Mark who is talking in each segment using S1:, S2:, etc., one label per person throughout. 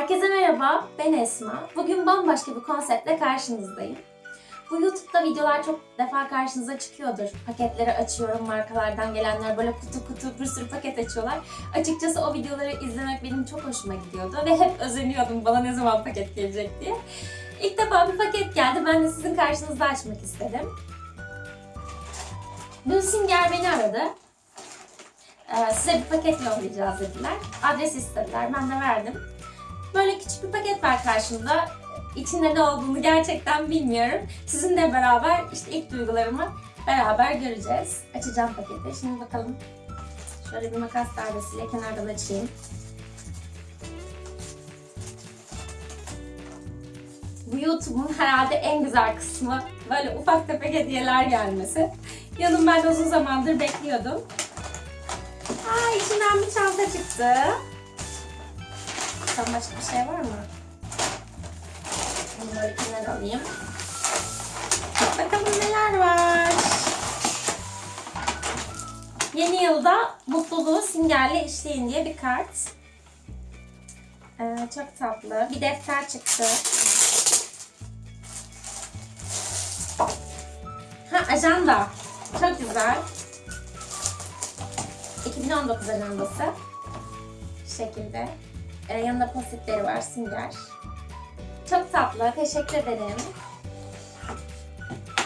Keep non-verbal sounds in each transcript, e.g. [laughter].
S1: Herkese merhaba, ben Esma. Bugün bambaşka bir konseptle karşınızdayım. Bu YouTube'da videolar çok defa karşınıza çıkıyordur. Paketleri açıyorum, markalardan gelenler böyle kutu kutu bir sürü paket açıyorlar. Açıkçası o videoları izlemek benim çok hoşuma gidiyordu ve hep özeniyordum bana ne zaman paket gelecek diye. İlk defa bir paket geldi, ben de sizin karşınızda açmak istedim. Dün Singer beni aradı. Ee, size bir paket yollayacağız dediler. Adres istediler, ben de verdim. Böyle küçük bir paket var karşımda. İçinde ne olduğunu gerçekten bilmiyorum. Sizinle beraber işte ilk duygularımı beraber göreceğiz. Açacağım paketi. Şimdi bakalım. Şöyle bir makas darbesiyle kenardan açayım. Bu YouTube'un herhalde en güzel kısmı böyle ufak tefek hediyeler gelmesi. Yanım ben uzun zamandır bekliyordum. Aa içinden bir çanta çıktı. Bakalım başka bir şey var mı? Böyle kenara alayım. Bakalım neler var. Yeni yılda mutluluğu simgerle işleyin diye bir kart. Ee, çok tatlı. Bir defter çıktı. Ha ajanda. Çok güzel. 2019 ajandası. Bu şekilde. Ee, yanında postitleri var Singer. Çok tatlı. Teşekkür ederim.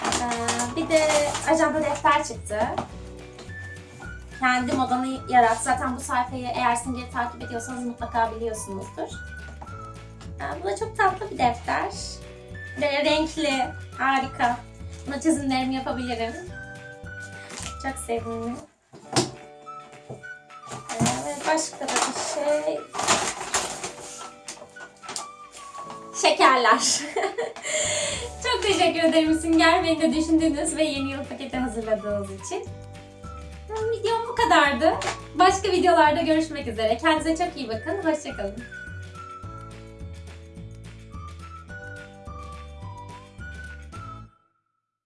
S1: Ee, bir de ajanda defter çıktı. Kendi modanı yarat. Zaten bu sayfayı eğer Singer'i takip ediyorsanız mutlaka biliyorsunuzdur. Ee, bu da çok tatlı bir defter. Ve renkli. Harika. Buna çizimlerimi yapabilirim. Çok sevimli. Evet, başka da bir şey. Şekerler. [laughs] Çok teşekkür ederim Sünger beni de düşündüğünüz ve yeni yıl paketi hazırladığınız için. Videom bu kadardı. Başka videolarda görüşmek üzere. Kendinize çok iyi bakın. Hoşçakalın.